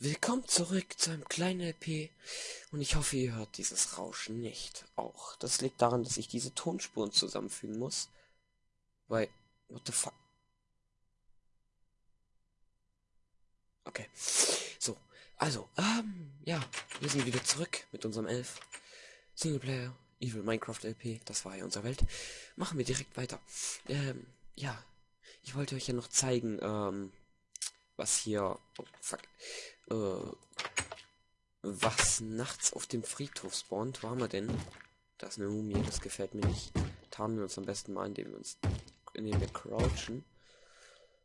Willkommen zurück zu einem kleinen LP und ich hoffe, ihr hört dieses Rauschen nicht. Auch das liegt daran, dass ich diese Tonspuren zusammenfügen muss. Weil, what the fuck? Okay, so, also, ähm, ja, wir sind wieder zurück mit unserem Elf. Singleplayer, Evil Minecraft LP, das war ja unsere Welt. Machen wir direkt weiter. Ähm, ja, ich wollte euch ja noch zeigen, ähm, was hier, oh, fuck, äh, was nachts auf dem Friedhof spawnt. Wo haben wir denn? Das ist eine Mumie, das gefällt mir nicht. Tarnen wir uns am besten mal, indem wir uns, indem wir crouchen.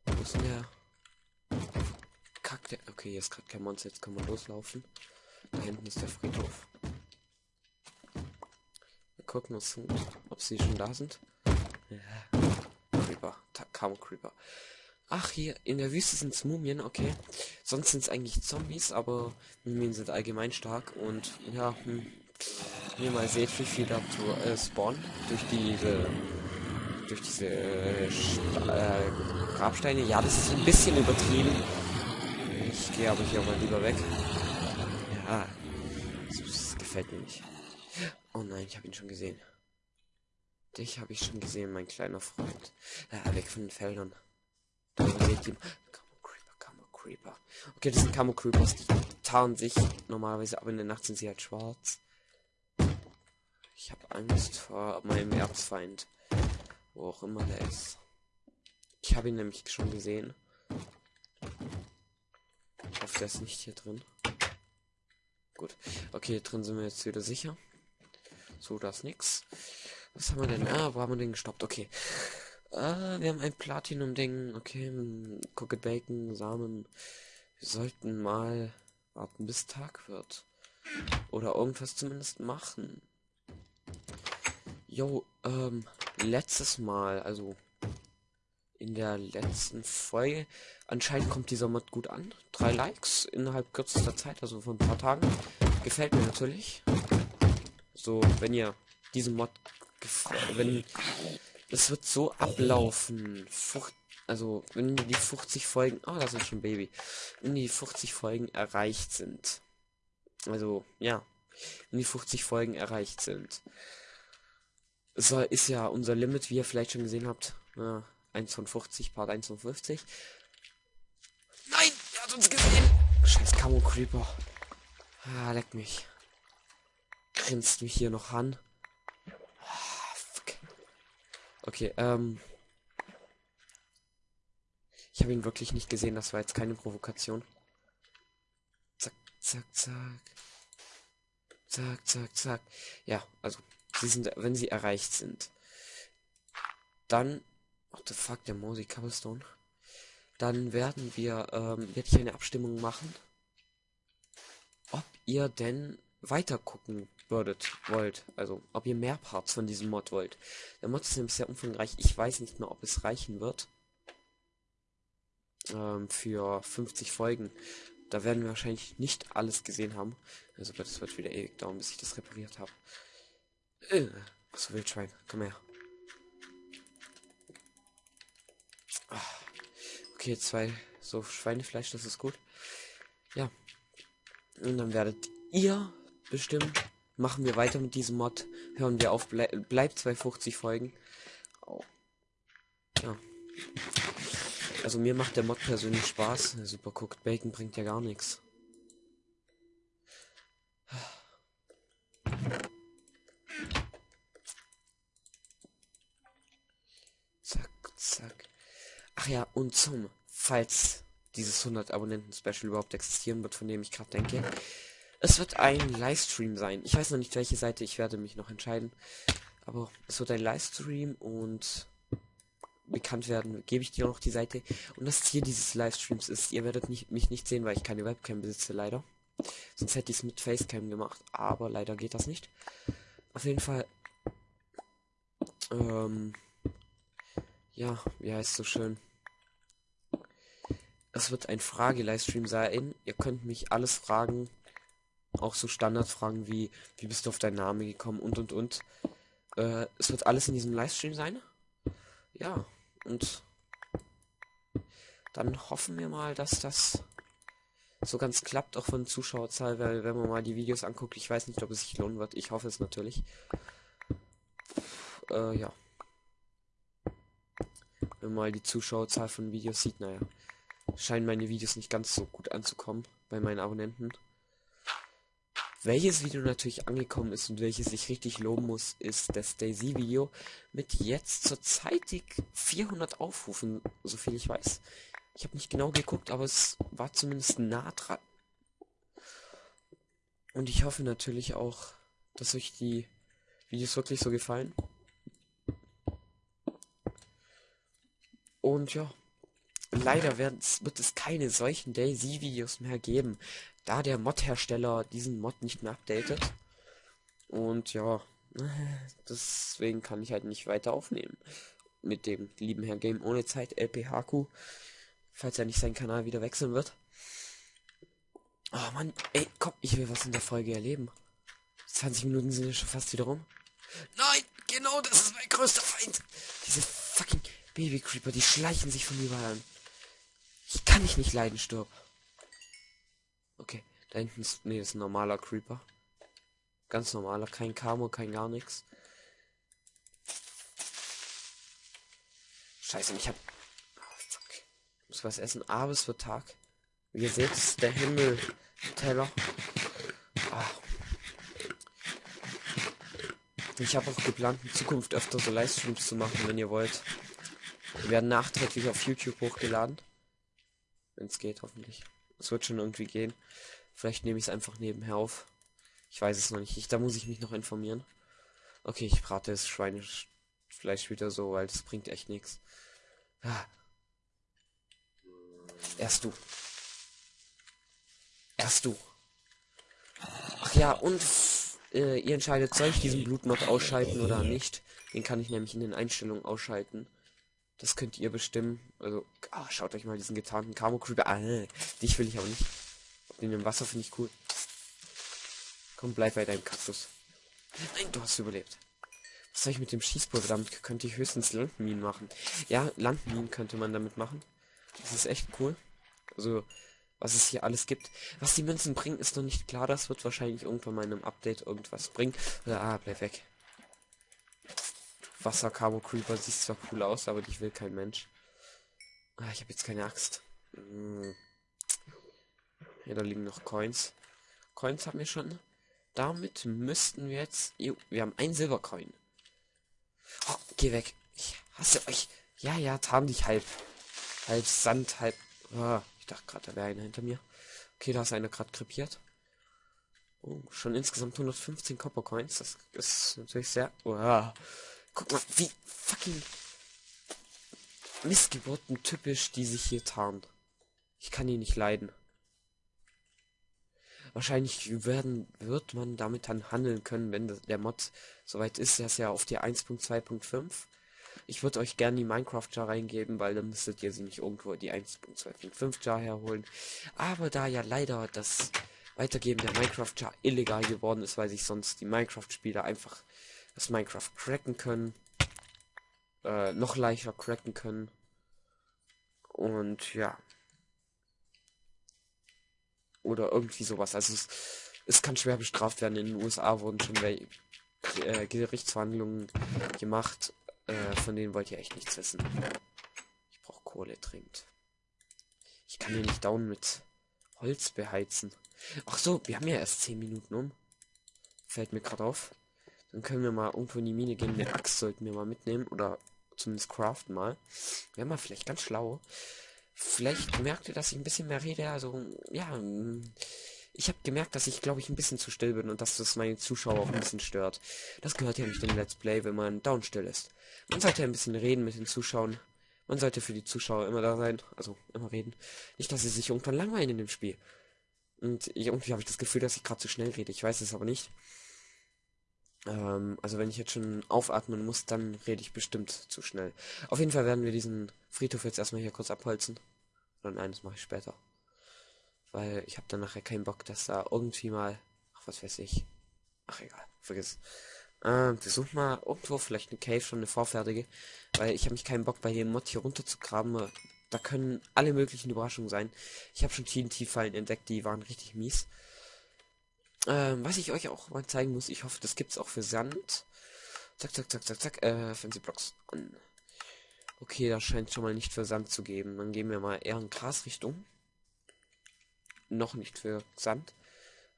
Wo ist denn der? Kack, der, okay, hier ist gerade kein Monster, jetzt können wir loslaufen. Da hinten ist der Friedhof. Wir gucken uns, ob sie schon da sind. Ja. Creeper, Camo Creeper. Ach, hier in der Wüste sind es Mumien, okay. Sonst sind es eigentlich Zombies, aber Mumien sind allgemein stark und ja, hm, wie mal seht, wie viel da zu äh, spawnen durch diese durch diese äh, äh, Grabsteine. Ja, das ist ein bisschen übertrieben. Ich gehe aber hier mal lieber weg. Ja, das, das gefällt mir nicht. Oh nein, ich habe ihn schon gesehen. Dich habe ich schon gesehen, mein kleiner Freund. Ja, weg von den Feldern. Creeper. Okay, das sind Camo Creepers, die tarnen sich normalerweise, aber in der Nacht sind sie halt schwarz. Ich habe Angst vor meinem Erzfeind. Wo auch immer der ist. Ich habe ihn nämlich schon gesehen. Ich hoffe, der ist nicht hier drin. Gut. Okay, drin sind wir jetzt wieder sicher. So, das nix. Was haben wir denn? Ah, wo haben wir den gestoppt? Okay. Ah, wir haben ein Platinum-Ding. Okay, Cooked Bacon, Samen. Wir sollten mal warten, bis Tag wird. Oder irgendwas zumindest machen. Jo, ähm, letztes Mal, also in der letzten Folge, anscheinend kommt dieser Mod gut an. Drei Likes innerhalb kürzester Zeit, also von ein paar Tagen. Gefällt mir natürlich. So, wenn ihr diesen Mod wenn es wird so ablaufen. Fucht, also, wenn die 50 Folgen, oh, das ist schon Baby, wenn die 50 Folgen erreicht sind. Also, ja, wenn die 50 Folgen erreicht sind. So ist ja unser Limit, wie ihr vielleicht schon gesehen habt. Ja, 1 von 50, Part 1 von 50. Nein, er hat uns gesehen. Scheiß Camo Creeper. Ah, leck mich. Grinst mich hier noch an. Okay, ähm. Ich habe ihn wirklich nicht gesehen, das war jetzt keine Provokation. Zack, zack, zack. Zack, zack, zack. Ja, also, sie sind, wenn sie erreicht sind. Dann, what the fuck, der Mosi Cobblestone. Dann werden wir, ähm, werde ich eine Abstimmung machen, ob ihr denn weiter gucken würdet, wollt. Also, ob ihr mehr Parts von diesem Mod wollt. Der Mod ist nämlich sehr umfangreich. Ich weiß nicht mehr, ob es reichen wird. Ähm, für 50 Folgen. Da werden wir wahrscheinlich nicht alles gesehen haben. Also, das wird wieder ewig dauern, bis ich das repariert habe. Äh, so Wildschwein, komm her. Ah, okay, zwei so Schweinefleisch, das ist gut. Ja. Und dann werdet ihr bestimmen, machen wir weiter mit diesem Mod. Hören wir auf, ble bleibt 250 Folgen. Oh. Ja. Also mir macht der Mod persönlich Spaß. Super guckt, Bacon bringt ja gar nichts. Zack, zack. Ach ja, und zum, falls dieses 100 Abonnenten Special überhaupt existieren wird, von dem ich gerade denke, es wird ein Livestream sein. Ich weiß noch nicht, welche Seite, ich werde mich noch entscheiden. Aber es wird ein Livestream und bekannt werden, gebe ich dir noch die Seite. Und das Ziel dieses Livestreams ist, ihr werdet nicht, mich nicht sehen, weil ich keine Webcam besitze, leider. Sonst hätte ich es mit Facecam gemacht, aber leider geht das nicht. Auf jeden Fall, ähm, ja, wie heißt so schön? Es wird ein Frage-Livestream sein. Ihr könnt mich alles fragen, auch so Standardfragen wie, wie bist du auf deinen Namen gekommen und und und. Äh, es wird alles in diesem Livestream sein. Ja, und dann hoffen wir mal, dass das so ganz klappt, auch von Zuschauerzahl, weil wenn man mal die Videos anguckt, ich weiß nicht, ob es sich lohnen wird. Ich hoffe es natürlich. Äh, ja. Wenn man mal die Zuschauerzahl von Videos sieht, naja, scheinen meine Videos nicht ganz so gut anzukommen bei meinen Abonnenten. Welches Video natürlich angekommen ist und welches ich richtig loben muss, ist das Daisy-Video mit jetzt zurzeitig 400 Aufrufen, soviel ich weiß. Ich habe nicht genau geguckt, aber es war zumindest nah dran. Und ich hoffe natürlich auch, dass euch die Videos wirklich so gefallen. Und ja, leider wird es keine solchen Daisy-Videos mehr geben da der Mod-Hersteller diesen Mod nicht mehr updatet. Und ja, deswegen kann ich halt nicht weiter aufnehmen. Mit dem lieben Herrn Game ohne Zeit, LPHQ, falls er nicht seinen Kanal wieder wechseln wird. Oh Mann, ey, komm, ich will was in der Folge erleben. 20 Minuten sind ja schon fast wieder rum. Nein, genau, das ist mein größter Feind. Diese fucking Baby Creeper, die schleichen sich von überall an. Ich kann dich nicht leiden, stirb. Okay, da hinten ist, nee, ist ein normaler Creeper. Ganz normaler, kein Camo, kein gar nichts. Scheiße, ich hab... Oh. Ich muss was essen, aber es wird Tag. Wie ihr seht, ist der Himmel Teller. Ah. Ich habe auch geplant, in Zukunft öfter so Livestreams zu machen, wenn ihr wollt. Die werden nachträglich auf YouTube hochgeladen. Wenn es geht, hoffentlich. Es wird schon irgendwie gehen. Vielleicht nehme ich es einfach nebenher auf. Ich weiß es noch nicht. Ich, da muss ich mich noch informieren. Okay, ich brate das Schweinefleisch wieder so, weil das bringt echt nichts. Ah. Erst du. Erst du. Ach ja, und äh, ihr entscheidet, soll ich diesen Blutmod ausschalten oder nicht? Den kann ich nämlich in den Einstellungen ausschalten. Das könnt ihr bestimmen. Also, ah, schaut euch mal diesen getarnten Camo Creeper an. Ah, dich will ich aber nicht. Den im Wasser finde ich cool. Komm, bleib bei deinem Kaktus. Nein, du hast überlebt. Was soll ich mit dem Schießpulver? Damit könnte ich höchstens Landminen machen. Ja, Landminen könnte man damit machen. Das ist echt cool. Also, was es hier alles gibt. Was die Münzen bringen, ist noch nicht klar. Das wird wahrscheinlich irgendwann mal in einem Update irgendwas bringen. ah, bleib weg. Wasser Cabo Creeper sieht zwar cool aus, aber ich will kein Mensch. Ah, ich habe jetzt keine Axt. Hm. Ja, da liegen noch Coins. Coins haben wir schon. Damit müssten wir jetzt... Wir haben ein Silbercoin. Oh, geh weg. Ich hasse euch. Ja, ja, tarn dich halb. Halb Sand, halb... Oh, ich dachte gerade, da wäre einer hinter mir. Okay, da ist einer gerade krepiert. Oh, schon insgesamt 115 Copper Coins. Das ist natürlich sehr... Oh. Guck mal, wie fucking Missgeburten typisch, die sich hier tarnen. Ich kann die nicht leiden. Wahrscheinlich werden, wird man damit dann handeln können, wenn der Mod soweit ist. Der ist ja auf der 1.2.5. Ich würde euch gerne die Minecraft Jar reingeben, weil dann müsstet ihr sie nicht irgendwo die 1.2.5 Jar herholen. Aber da ja leider das Weitergeben der Minecraft Jar illegal geworden ist, weil sich sonst die Minecraft-Spieler einfach das Minecraft cracken können. Äh, noch leichter cracken können. Und ja. Oder irgendwie sowas. Also es, es kann schwer bestraft werden. In den USA wurden schon äh, Gerichtsverhandlungen gemacht. Äh, von denen wollt ihr echt nichts wissen. Ich brauche Kohle dringend. Ich kann hier nicht down mit Holz beheizen. Ach so, wir haben ja erst 10 Minuten um. Fällt mir gerade auf. Dann können wir mal irgendwo in die Mine gehen. Eine Axt sollten wir mal mitnehmen. Oder zumindest craften mal. Wäre mal vielleicht ganz schlau. Vielleicht merkt ihr, dass ich ein bisschen mehr rede. Also, ja. Ich habe gemerkt, dass ich, glaube ich, ein bisschen zu still bin und dass das meine Zuschauer auch ein bisschen stört. Das gehört ja nicht in Let's Play, wenn man down still ist. Man sollte ein bisschen reden mit den Zuschauern. Man sollte für die Zuschauer immer da sein. Also, immer reden. Nicht, dass sie sich irgendwann langweilen in dem Spiel. Und irgendwie habe ich das Gefühl, dass ich gerade zu schnell rede. Ich weiß es aber nicht. Ähm, also wenn ich jetzt schon aufatmen muss, dann rede ich bestimmt zu schnell. Auf jeden Fall werden wir diesen Friedhof jetzt erstmal hier kurz abholzen. Nein, das mache ich später. Weil ich habe dann nachher keinen Bock, dass da irgendwie mal... Ach, was weiß ich. Ach, egal. Vergiss. Ähm, wir suchen mal irgendwo vielleicht eine Cave, schon eine vorfertige. Weil ich habe mich keinen Bock, bei dem Mod hier runter zu graben. da können alle möglichen Überraschungen sein. Ich habe schon TNT-Fallen entdeckt, die waren richtig mies. Ähm, was ich euch auch mal zeigen muss, ich hoffe, das gibt's auch für Sand. Zack, zack, zack, zack, zack, äh, Fancy Blocks an. Okay, das scheint schon mal nicht für Sand zu geben. Dann gehen wir mal eher in Grasrichtung. Noch nicht für Sand.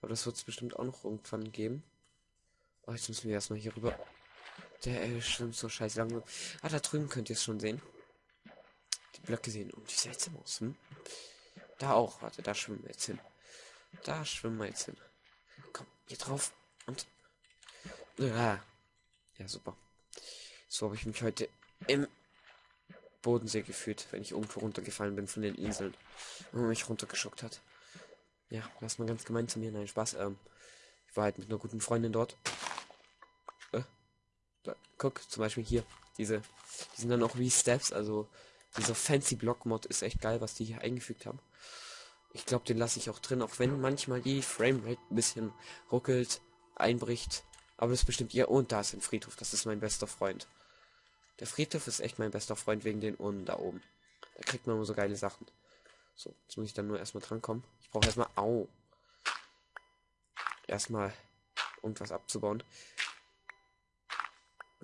Aber das wird es bestimmt auch noch irgendwann geben. Oh, jetzt müssen wir erstmal hier rüber. Der äh, schwimmt so scheiße langsam. Ah, da drüben könnt ihr es schon sehen. Die Blöcke sehen um die seltsam aus. Hm? Da auch. Warte, da schwimmen wir jetzt hin. Da schwimmen wir jetzt hin. Hier drauf. Und. Ja, ja super. So habe ich mich heute im Bodensee gefühlt, wenn ich irgendwo runtergefallen bin von den Inseln. Und mich runtergeschockt hat. Ja, das mal ganz gemein zu mir. Nein, Spaß. Ähm, ich war halt mit einer guten Freundin dort. Äh, da, guck, zum Beispiel hier. Diese, die sind dann auch wie Steps, also dieser fancy Block Mod ist echt geil, was die hier eingefügt haben. Ich glaube, den lasse ich auch drin, auch wenn manchmal die Framerate ein bisschen ruckelt, einbricht. Aber das bestimmt ihr. Und da ist ein Friedhof, das ist mein bester Freund. Der Friedhof ist echt mein bester Freund wegen den Urnen da oben. Da kriegt man immer so geile Sachen. So, jetzt muss ich dann nur erstmal drankommen. Ich brauche erstmal. Au. Erstmal irgendwas abzubauen.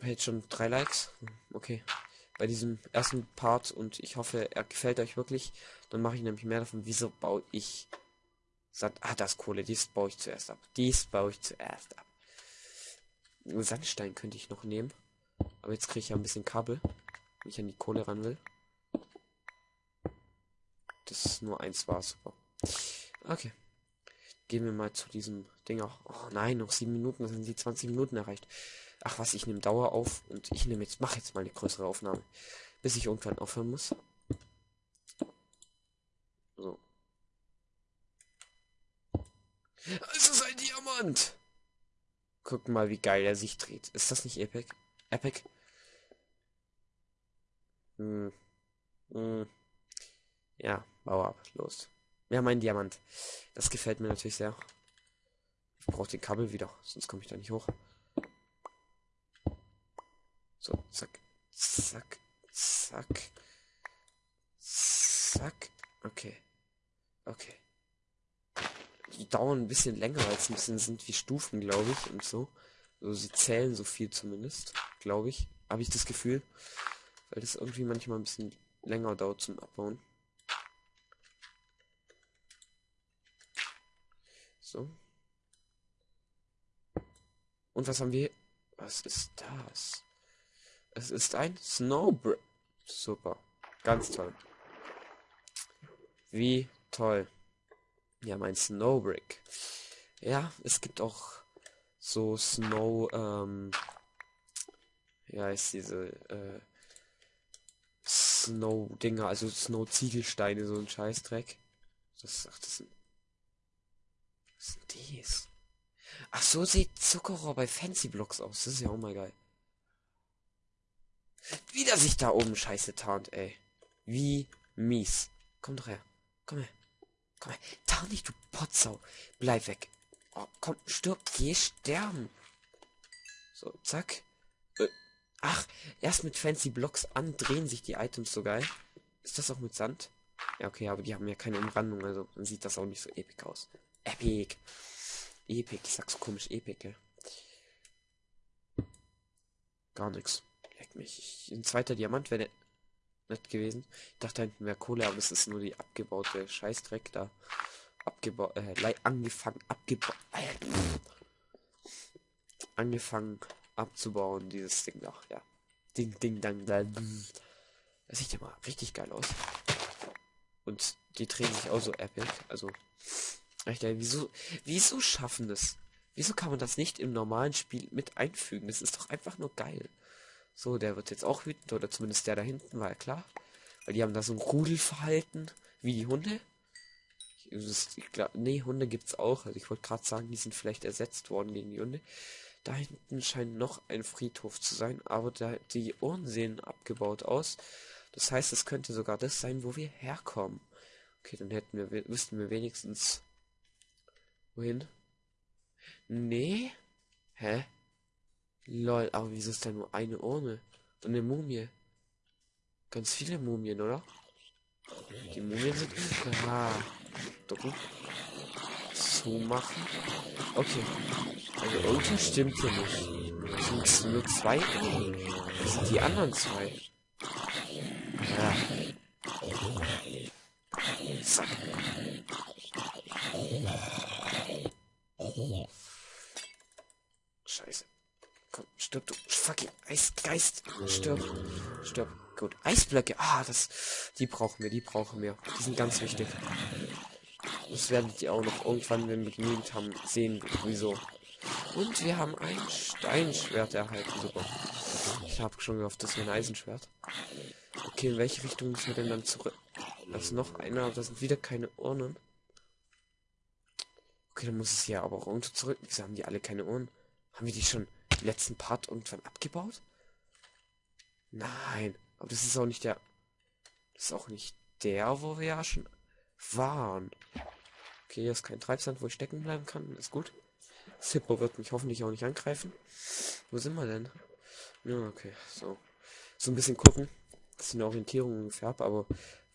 Jetzt schon drei Likes. Hm, okay. Bei diesem ersten Part und ich hoffe, er gefällt euch wirklich. Dann mache ich nämlich mehr davon. Wieso baue ich. Sand ah, das Kohle. Dies baue ich zuerst ab. Dies baue ich zuerst ab. Sandstein könnte ich noch nehmen. Aber jetzt kriege ich ja ein bisschen Kabel, wenn ich an die Kohle ran will. Das ist nur eins war super. Okay. Gehen wir mal zu diesem Ding auch. Oh nein, noch sieben Minuten, dann sind die 20 Minuten erreicht. Ach was, ich nehme Dauer auf und ich nehme jetzt, mache jetzt mal eine größere Aufnahme. Bis ich irgendwann aufhören muss. So. Es ist ein Diamant! Guck mal, wie geil er sich dreht. Ist das nicht epic? Epic? Hm. Hm. Ja, bau ab. Los. Wir haben einen Diamant. Das gefällt mir natürlich sehr. Ich brauche den Kabel wieder, sonst komme ich da nicht hoch. So, zack. Zack. Zack. Zack. Okay. Okay. Die dauern ein bisschen länger, als ein bisschen sind wie Stufen, glaube ich, und so. Also sie zählen so viel zumindest, glaube ich. Habe ich das Gefühl. Weil das irgendwie manchmal ein bisschen länger dauert zum Abbauen. So. Und was haben wir? Was ist das? Es ist ein Snowbrick. Super. Ganz toll. Wie toll. Ja, mein Snowbrick. Ja, es gibt auch so Snow, ähm, ja, ist diese, äh, Snow-Dinger, also Snow-Ziegelsteine, so ein Scheißdreck. Das, ach, das sind, was sind dies? Ach, so sieht Zuckerrohr bei Fancy Blocks aus. Das ist ja auch mal geil. Wieder sich da oben scheiße tarnt, ey. Wie mies. Komm doch her. Komm her. Komm her. Tarn nicht, du Potsau. Bleib weg. Oh, komm, stirb, geh sterben. So, zack. Äh, ach, erst mit Fancy Blocks an drehen sich die Items so geil. Ist das auch mit Sand? Ja, okay, aber die haben ja keine Umrandung, also dann sieht das auch nicht so epic aus. Epic. Epic, ich sag's komisch, epic, gell? Gar nichts. Leck mich. Ich, ein zweiter Diamant wäre nett gewesen. Ich dachte hinten wäre Kohle, aber es ist nur die abgebaute Scheißdreck da abgebaut, äh, angefangen, abgebaut, äh, angefangen abzubauen, dieses Ding da, ja. Ding, Ding, Dang, Dang. Das sieht ja mal richtig geil aus. Und die drehen sich auch so epic, also, echt, ey, wieso, wieso schaffen das? Wieso kann man das nicht im normalen Spiel mit einfügen? Das ist doch einfach nur geil. So, der wird jetzt auch wütend, oder zumindest der da hinten, war ja klar. Weil die haben da so ein Rudelverhalten, wie die Hunde ich glaube, nee, Hunde gibt's auch. Also ich wollte gerade sagen, die sind vielleicht ersetzt worden gegen die Hunde. Da hinten scheint noch ein Friedhof zu sein, aber da, die Ohren sehen abgebaut aus. Das heißt, es könnte sogar das sein, wo wir herkommen. Okay, dann hätten wir, wüssten wir wenigstens wohin. Nee? Hä? Lol, aber wieso ist da nur eine Urne? Und eine Mumie? Ganz viele Mumien, oder? Die Mumien sind... Ah, ducken. Zumachen. Okay. Also irgendwas stimmt hier nicht. Es nur zwei? Das sind die anderen zwei. Ja. Zack. Scheiße. Komm, stirb du. Fucking Eisgeist. Stirb. Stirb. Gut. Eisblöcke. Ah, das. Die brauchen wir, die brauchen wir. Die sind ganz wichtig. Das werdet ihr auch noch irgendwann, wenn wir genügend haben, sehen, wieso. Und wir haben ein Steinschwert erhalten. Super. Ich habe schon gehofft, das wäre ein Eisenschwert. Okay, in welche Richtung müssen wir denn dann zurück? Also noch einer, da sind wieder keine Urnen. Okay, dann muss es hier aber auch irgendwo zurück. Wieso haben die alle keine Uhren? Haben wir die schon letzten Part irgendwann abgebaut? Nein, aber das ist auch nicht der... Das ist auch nicht der, wo wir ja schon waren. Okay, hier ist kein Treibsand, wo ich stecken bleiben kann. Ist gut. Zippo wird mich hoffentlich auch nicht angreifen. Wo sind wir denn? Ja, okay, so. So ein bisschen gucken, dass ich eine Orientierung ungefähr habe, aber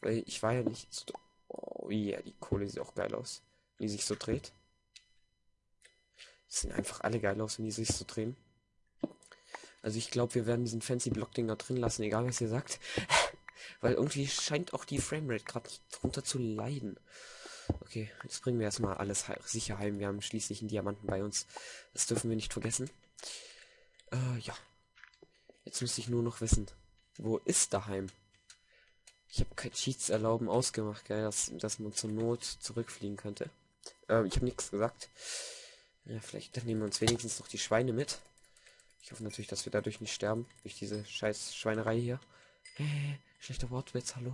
weil ich war ja nicht so... Oh yeah, die Kohle sieht auch geil aus. Wie sich so dreht. Sehen einfach alle geil aus, wenn die sich so drehen. Also ich glaube, wir werden diesen fancy Block-Dinger drin lassen, egal was ihr sagt. Weil irgendwie scheint auch die Framerate gerade drunter zu leiden. Okay, jetzt bringen wir erstmal alles sicher heim. Wir haben schließlich einen Diamanten bei uns. Das dürfen wir nicht vergessen. Äh, ja. Jetzt muss ich nur noch wissen, wo ist daheim? Ich habe kein Cheats erlauben ausgemacht, gell, dass, dass man zur Not zurückfliegen könnte. Äh, ich habe nichts gesagt. Ja, vielleicht nehmen wir uns wenigstens noch die Schweine mit. Ich hoffe natürlich, dass wir dadurch nicht sterben. Durch diese scheiß Schweinerei hier. Hey, schlechter Wortwitz, hallo.